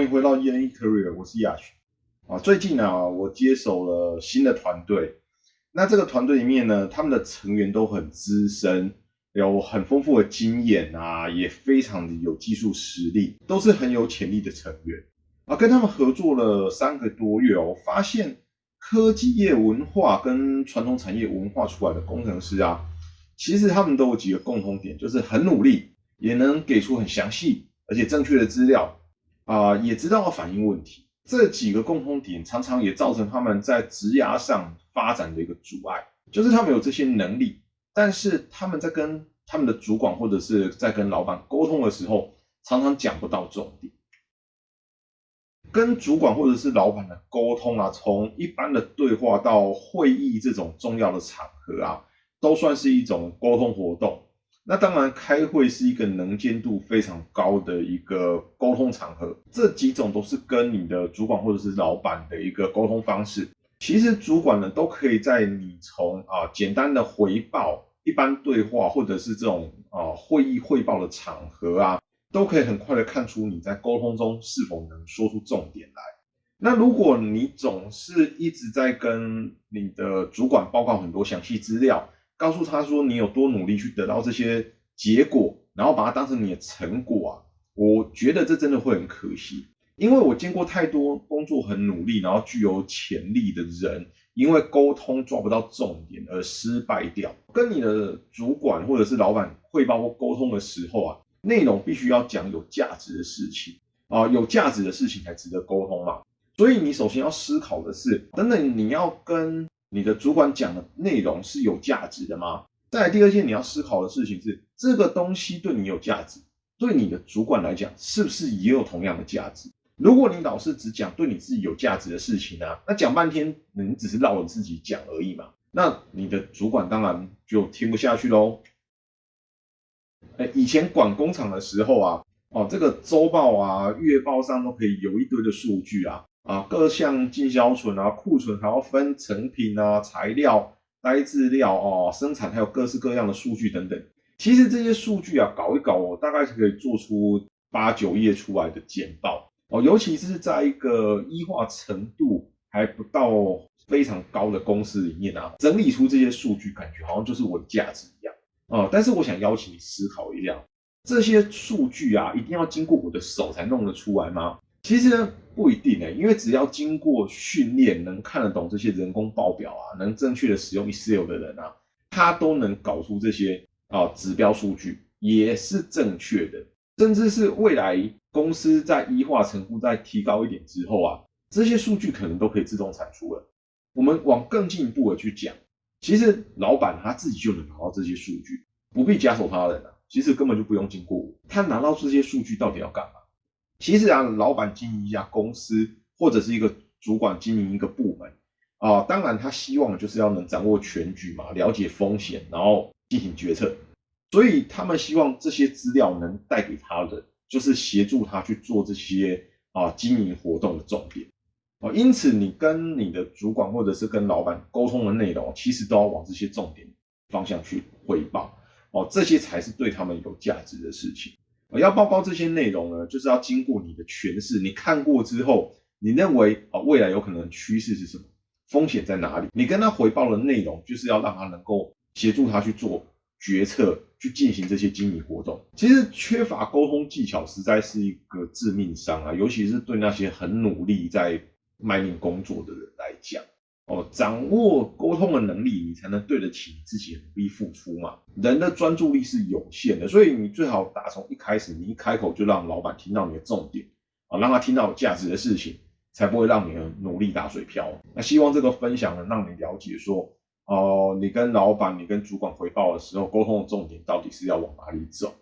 欢迎回到 E N E Career，我是亚群啊。最近啊，我接手了新的团队，那这个团队里面呢，他们的成员都很资深，有很丰富的经验啊，也非常的有技术实力，都是很有潜力的成员啊。跟他们合作了三个多月哦，发现科技业文化跟传统产业文化出来的工程师啊，其实他们都有几个共同点，就是很努力，也能给出很详细。而且正确的资料啊，也知道要反映问题，这几个共通点常常也造成他们在职涯上发展的一个阻碍，就是他们有这些能力，但是他们在跟他们的主管或者是在跟老板沟通的时候，常常讲不到重点。跟主管或者是老板的沟通啊，从一般的对话到会议这种重要的场合啊，都算是一种沟通活动。那当然，开会是一个能见度非常高的一个沟通场合。这几种都是跟你的主管或者是老板的一个沟通方式。其实主管呢，都可以在你从啊简单的回报、一般对话，或者是这种啊会议汇报的场合啊，都可以很快的看出你在沟通中是否能说出重点来。那如果你总是一直在跟你的主管报告很多详细资料，告诉他说你有多努力去得到这些结果，然后把它当成你的成果啊！我觉得这真的会很可惜，因为我见过太多工作很努力，然后具有潜力的人，因为沟通抓不到重点而失败掉。跟你的主管或者是老板汇报或沟通的时候啊，内容必须要讲有价值的事情啊，有价值的事情才值得沟通嘛。所以你首先要思考的是，等等你要跟。你的主管讲的内容是有价值的吗？再来第二件你要思考的事情是，这个东西对你有价值，对你的主管来讲是不是也有同样的价值？如果你老是只讲对你自己有价值的事情呢，那讲半天你只是绕着自己讲而已嘛，那你的主管当然就听不下去喽。哎，以前管工厂的时候啊，哦，这个周报啊、月报上都可以有一堆的数据啊。啊，各项进销存啊，库存还要分成品啊、材料、呆质料哦，生产还有各式各样的数据等等。其实这些数据啊，搞一搞哦，大概是可以做出八九页出来的简报哦。尤其是在一个医化程度还不到非常高的公司里面啊，整理出这些数据，感觉好像就是我的价值一样哦。但是我想邀请你思考一下，这些数据啊，一定要经过我的手才弄得出来吗？其实不一定诶，因为只要经过训练，能看得懂这些人工报表啊，能正确的使用 Excel 的人啊，他都能搞出这些啊指标数据，也是正确的。甚至是未来公司在医化程度再提高一点之后啊，这些数据可能都可以自动产出了。我们往更进一步的去讲，其实老板他自己就能拿到这些数据，不必加手他人啊，其实根本就不用经过我，他拿到这些数据到底要干嘛？其实啊，老板经营一家公司，或者是一个主管经营一个部门啊，当然他希望就是要能掌握全局嘛，了解风险，然后进行决策。所以他们希望这些资料能带给他的，就是协助他去做这些啊经营活动的重点啊。因此，你跟你的主管或者是跟老板沟通的内容，其实都要往这些重点方向去汇报哦，这些才是对他们有价值的事情。要报告这些内容呢，就是要经过你的诠释。你看过之后，你认为啊，未来有可能趋势是什么？风险在哪里？你跟他回报的内容，就是要让他能够协助他去做决策，去进行这些经营活动。其实缺乏沟通技巧，实在是一个致命伤啊，尤其是对那些很努力在卖命工作的人来讲。哦，掌握沟通的能力，你才能对得起自己努力付出嘛。人的专注力是有限的，所以你最好打从一开始，你一开口就让老板听到你的重点啊，让他听到有价值的事情，才不会让你的努力打水漂。那希望这个分享能让你了解说，哦，你跟老板、你跟主管汇报的时候，沟通的重点到底是要往哪里走。